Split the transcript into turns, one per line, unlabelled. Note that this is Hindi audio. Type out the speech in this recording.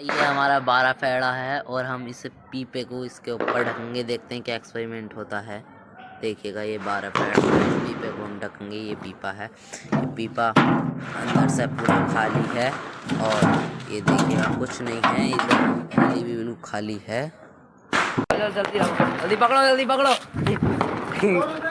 ये हमारा बारह फैड़ा है और हम इस पीपे को इसके ऊपर ढकेंगे देखते हैं क्या एक्सपेरिमेंट होता है। देखिएगा ये बारह फैड़ा इस पीपे को हम ढकेंगे ये पीपा है। ये पीपा अंदर से पूरा खाली है और ये देखिएगा कुछ नहीं है। इधर खाली भी बिल्कुल खाली है।
जल्दी जल्दी पकड़ो जल्दी पकड़ो।